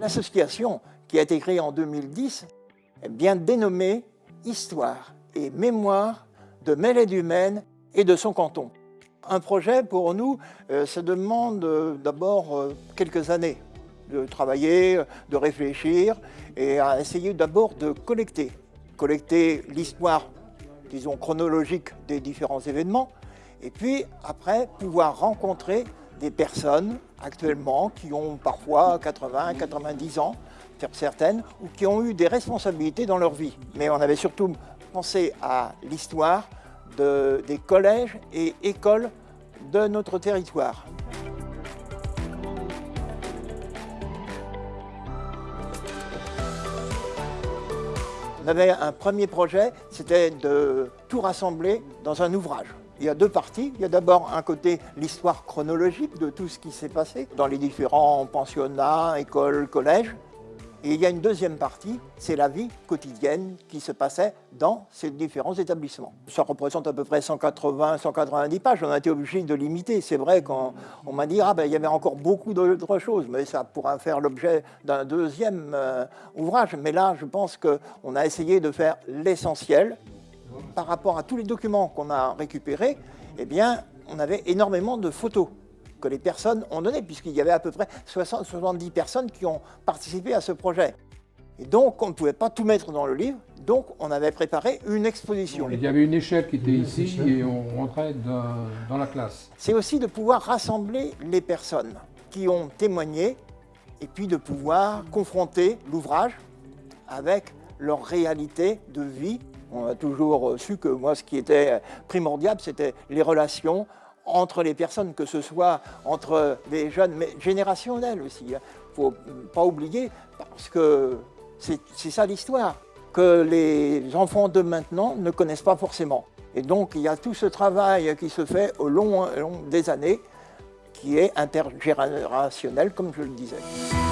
L'association, qui a été créée en 2010, est bien dénommée Histoire et Mémoire de Mêlée-du-Maine et de son canton. Un projet, pour nous, euh, ça demande euh, d'abord euh, quelques années de travailler, de réfléchir et à essayer d'abord de collecter. Collecter l'histoire, disons, chronologique des différents événements et puis après pouvoir rencontrer des personnes actuellement qui ont parfois 80, 90 ans, certaines, ou qui ont eu des responsabilités dans leur vie. Mais on avait surtout pensé à l'histoire de, des collèges et écoles de notre territoire. On avait un premier projet, c'était de tout rassembler dans un ouvrage. Il y a deux parties. Il y a d'abord un côté l'histoire chronologique de tout ce qui s'est passé dans les différents pensionnats, écoles, collèges. Et il y a une deuxième partie, c'est la vie quotidienne qui se passait dans ces différents établissements. Ça représente à peu près 180-190 pages, on a été obligé de limiter. C'est vrai qu'on m'a dit ah ben, il y avait encore beaucoup d'autres choses, mais ça pourra faire l'objet d'un deuxième euh, ouvrage. Mais là, je pense qu'on a essayé de faire l'essentiel. Par rapport à tous les documents qu'on a récupérés, eh bien, on avait énormément de photos que les personnes ont donné, puisqu'il y avait à peu près 60-70 personnes qui ont participé à ce projet. Et donc, on ne pouvait pas tout mettre dans le livre, donc on avait préparé une exposition. Il y avait une échelle qui était ici et on rentrait dans la classe. C'est aussi de pouvoir rassembler les personnes qui ont témoigné et puis de pouvoir confronter l'ouvrage avec leur réalité de vie. On a toujours su que moi, ce qui était primordial, c'était les relations entre les personnes, que ce soit entre les jeunes, mais générationnels aussi. Il hein. ne faut pas oublier, parce que c'est ça l'histoire, que les enfants de maintenant ne connaissent pas forcément. Et donc il y a tout ce travail qui se fait au long, au long des années, qui est intergénérationnel, comme je le disais.